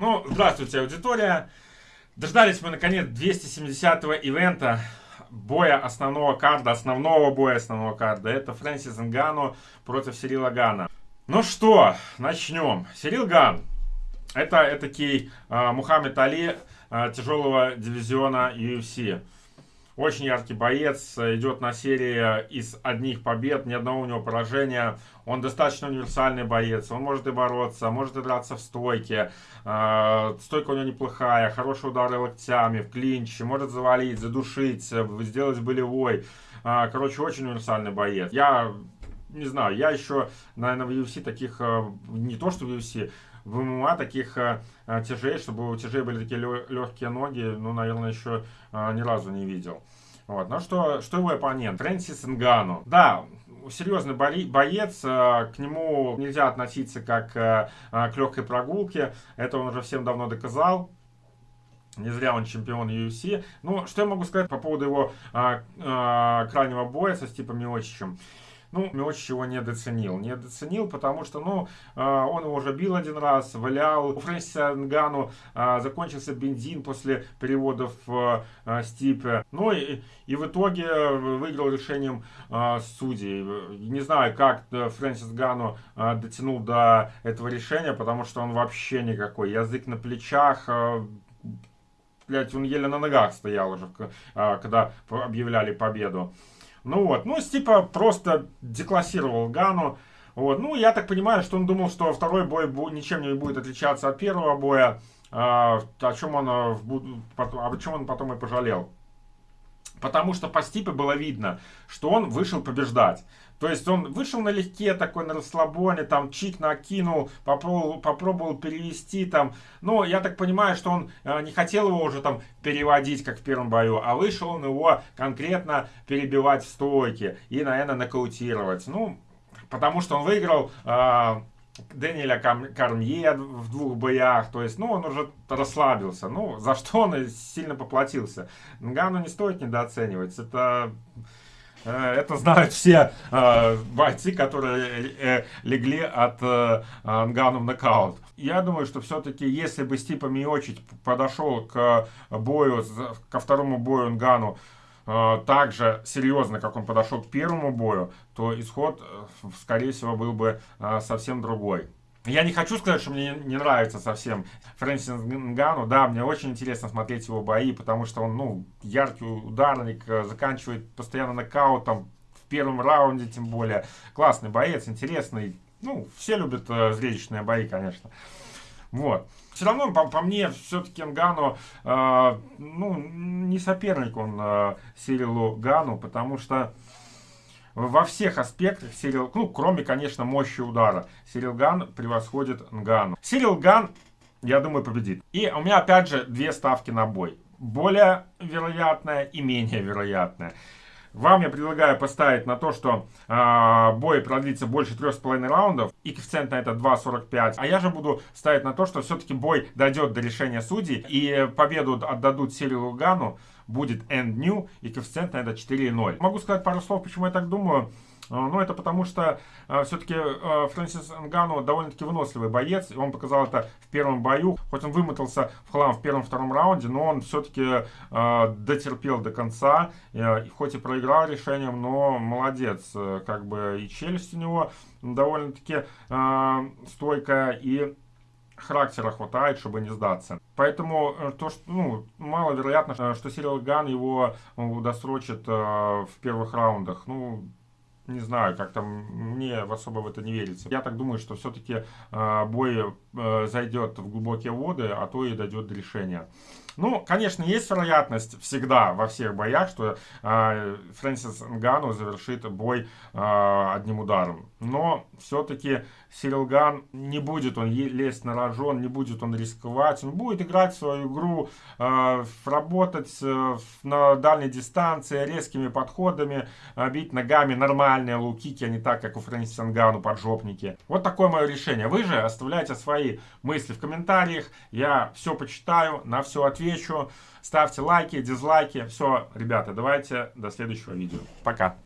Ну, здравствуйте, аудитория. Дождались мы, наконец, 270-го ивента боя основного карда, основного боя основного карда. Это Фрэнсис Нгану против Сирила Гана. Ну что, начнем. Сирил Ган. Это, это такий э, Мухаммед Али э, тяжелого дивизиона UFC. Очень яркий боец, идет на серии из одних побед, ни одного у него поражения. Он достаточно универсальный боец, он может и бороться, может и драться в стойке. А, стойка у него неплохая, хорошие удары локтями, в клинче, может завалить, задушить, сделать болевой. А, короче, очень универсальный боец. Я не знаю, я еще, наверное, в UFC таких, э, не то что в UFC, в ММА таких э, тяжей, чтобы у тяжей были такие легкие ноги, ну, наверное, еще э, ни разу не видел. Вот. Ну что, что его оппонент? Фрэнсис Нгану. Да, серьезный боец, к нему нельзя относиться как к легкой прогулке, это он уже всем давно доказал. Не зря он чемпион UFC. Ну, что я могу сказать по поводу его а, а, крайнего боя со Стипом Миочичем? Ну, Миочич его недооценил. Недооценил, потому что, ну, а, он его уже бил один раз, валял. У Фрэнсиса Нгану а, закончился бензин после переводов а, Стипе. Ну, и, и в итоге выиграл решением судей. Не знаю, как Фрэнсис Гану дотянул до этого решения, потому что он вообще никакой. Язык на плечах, блять, он еле на ногах стоял уже, когда объявляли победу. Ну вот, ну, типа просто деклассировал Гану. Вот, ну, я так понимаю, что он думал, что второй бой ничем не будет отличаться от первого боя, а, о, чем он, а, о чем он потом и пожалел. Потому что по Стипе было видно, что он вышел побеждать. То есть он вышел налегке, такой на расслабоне, там чик накинул, попробовал, попробовал перевести там. Но я так понимаю, что он э, не хотел его уже там переводить, как в первом бою, а вышел он его конкретно перебивать в стойке и, наверное, нокаутировать. Ну, потому что он выиграл... Э, Дэниеля Карнье в двух боях, то есть, ну, он уже расслабился, ну, за что он сильно поплатился. Нгану не стоит недооценивать, это Э, это знают все э, бойцы, которые э, легли от Ангану в нокаут. Я думаю, что все-таки, если бы Стипа Миочич подошел к бою, ко второму бою Ангану, э, так же серьезно, как он подошел к первому бою, то исход, э, скорее всего, был бы э, совсем другой. Я не хочу сказать, что мне не нравится совсем Фрэнсис Нгану. Да, мне очень интересно смотреть его бои, потому что он, ну, яркий ударник, э, заканчивает постоянно нокаутом в первом раунде, тем более. Классный боец, интересный. Ну, все любят э, зрелищные бои, конечно. Вот. Все равно, по, по мне, все-таки Нгану, э, ну, не соперник он э, Сирилу Гану, потому что во всех аспектах Сирил, ну, кроме, конечно, мощи удара, Сирил Ган превосходит Нгану. Сирил Ган, я думаю, победит. И у меня, опять же, две ставки на бой. Более вероятная и менее вероятная. Вам я предлагаю поставить на то, что э, бой продлится больше 3,5 раундов, и коэффициент на это 2,45. А я же буду ставить на то, что все-таки бой дойдет до решения судей, и победу отдадут Сирилу Гану, будет end new, и коэффициент на это 4,0. Могу сказать пару слов, почему я так думаю. А, ну, это потому что э, все-таки э, Фрэнсис Нгану довольно-таки выносливый боец. Он показал это в первом бою. Хоть он вымотался в хлам в первом-втором раунде, но он все-таки э, дотерпел до конца. Э, хоть и проиграл решением, но молодец. Э, как бы и челюсть у него довольно-таки э, стойкая, и характера хватает, чтобы не сдаться. Поэтому э, то, что, ну, маловероятно, что Сирил Ган его досрочит э, в первых раундах. Ну, не знаю, как там, мне особо в это не верится. Я так думаю, что все-таки э, бой э, зайдет в глубокие воды, а то и дойдет до решения. Ну, конечно, есть вероятность всегда во всех боях, что э, Фрэнсис Нгану завершит бой э, одним ударом. Но все-таки Сирил Ган не будет он лезть на рожон, не будет он рисковать. Он будет играть свою игру, э, работать э, на дальней дистанции, резкими подходами, э, бить ногами нормальные лукики, а не так, как у Фрэнсиса Нгану поджопники. Вот такое мое решение. Вы же оставляйте свои мысли в комментариях. Я все почитаю, на все отвечу. Ставьте лайки, дизлайки. Все, ребята, давайте до следующего видео. Пока.